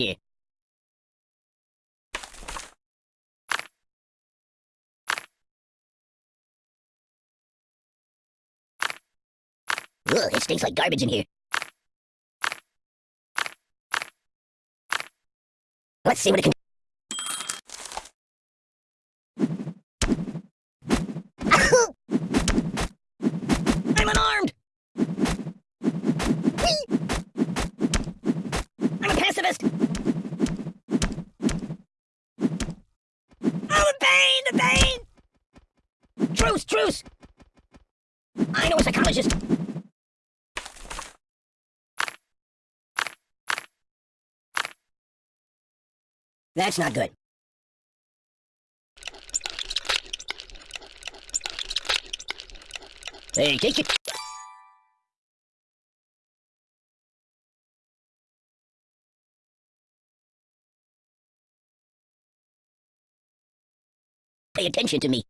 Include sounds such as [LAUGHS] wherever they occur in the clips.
Ugh, it stinks like garbage in here. Let's see what it can I'm unarmed! Whee! I'm a pacifist! Oh, the pain! The Truce! I know a psychologist! That's not good. Hey, take it. Pay attention to me.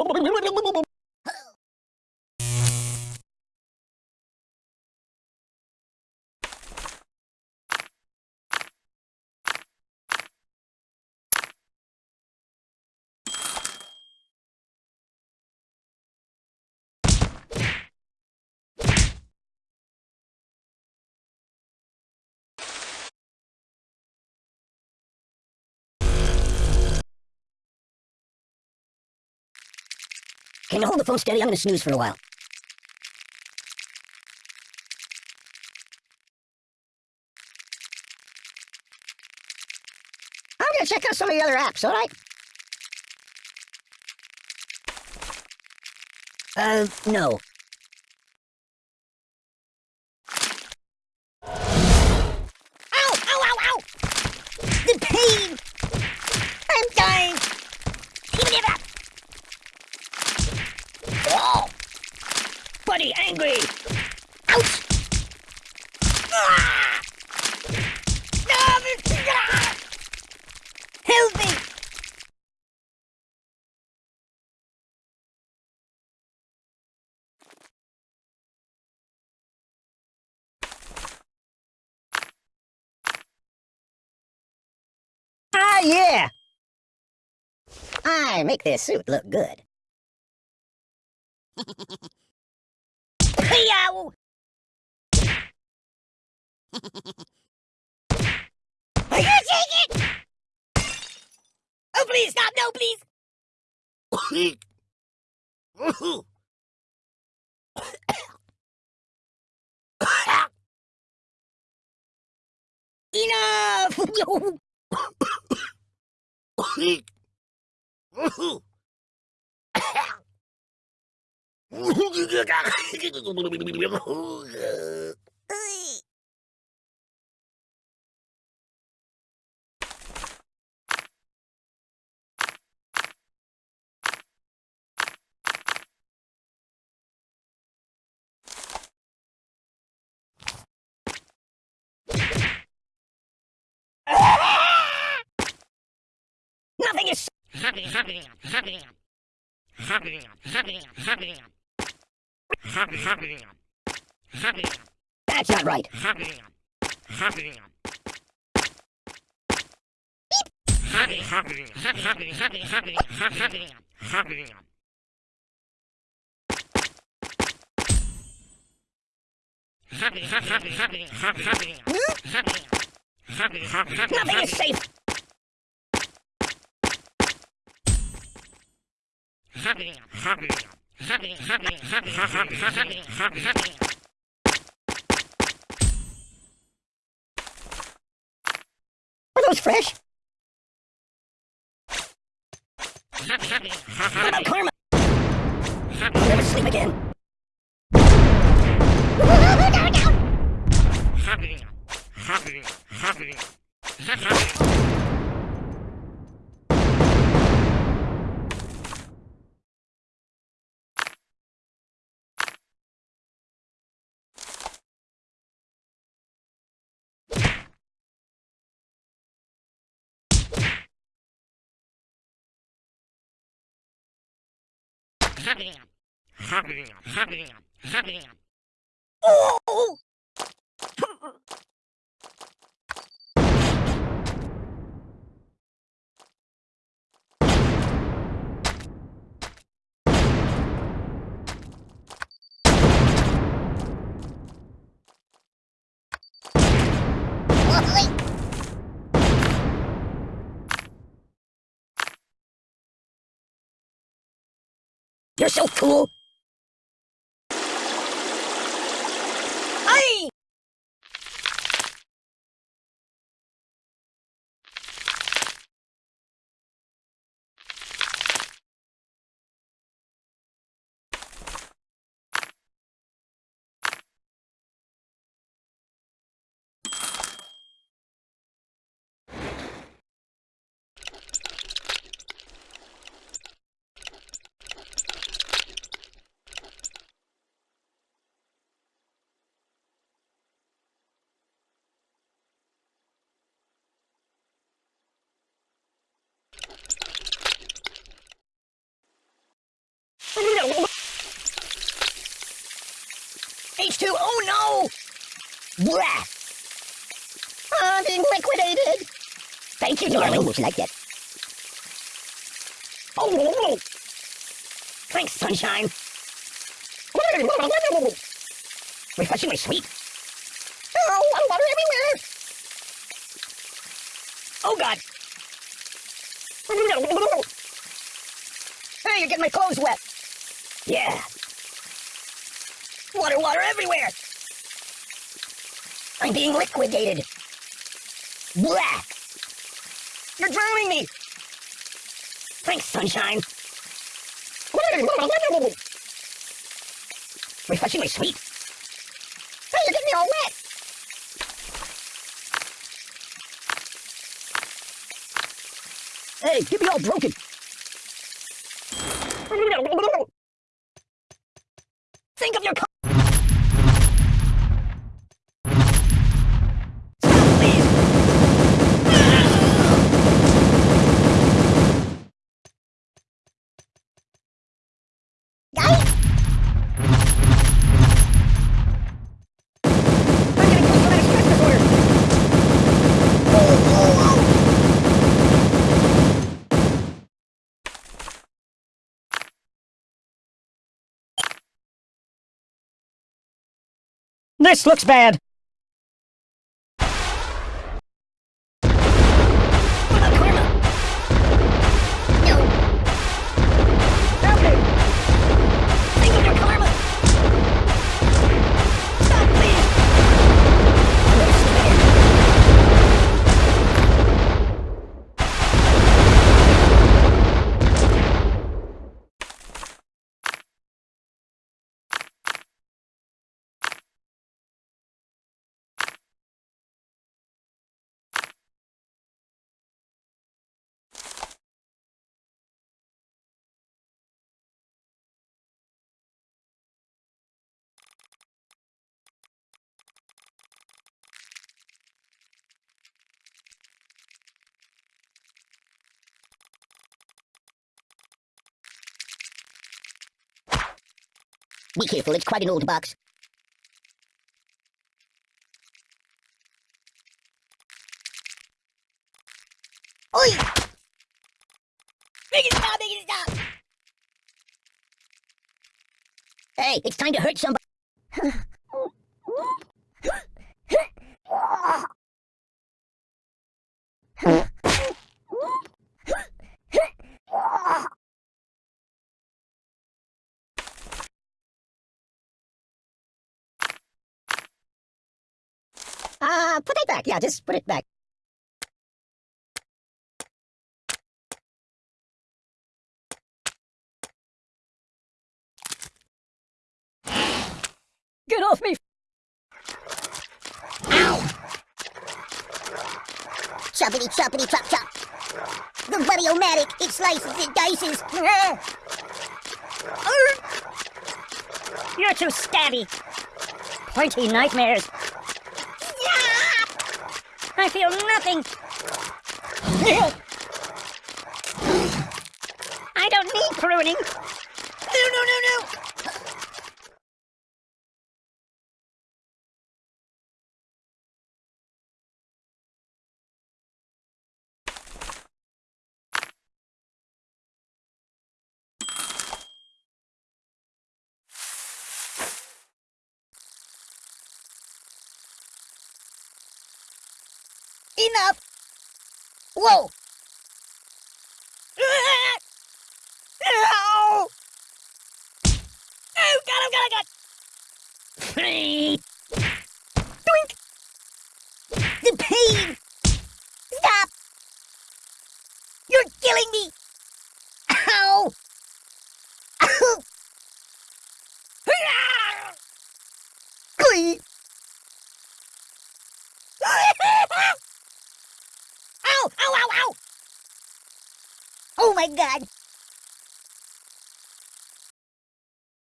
Can you hold the phone steady? I'm gonna snooze for a while. I'm gonna check out some of the other apps, alright? Uh, no. Ow! Ow, ow, ow! The pain! I'm dying! Give it up! Oh! Buddy, angry! Ouch! Ah! No, this- ah! Help me! Ah, yeah! I make this suit look good. Yow! Are you take it? Oh, please stop! No, please! [COUGHS] Enough! [COUGHS] [LAUGHS] Nothing is. That's not right. Nothing is safe. Are those fresh? What about karma? I'll never sleep again. Oh! You're so cool. Hey! H2, oh no! Blah! I'm being liquidated! Thank you, darling. Would you like that? Oh! Thanks, sunshine. Refreshingly sweet. Oh, I'm water everywhere! Oh, God! Hey, you're getting my clothes wet! Yeah. Water, water everywhere! I'm being liquidated! Blah! You're drowning me! Thanks, sunshine! Refreshingly sweet! Hey, you're getting me all wet! Hey, get me all broken! Think of your co- Stop, please! Guys? I'm getting post-traumatic stress disorder! Oh, oh, oh! This looks bad. Be careful, it's quite an old box. Oi! Make it stop, make it stop! Hey, it's time to hurt somebody. back. Yeah, just put it back. Get off me! Ow! Choppity choppity chop chop! The Mario-matic, it slices, it dices! You're too stabby! Pointy nightmares! I feel nothing. I don't need pruning. No, no, no, no. Enough. Whoa! Ow! Oh, God, oh, God, oh, God! Doink! The pain. Stop. You're killing me.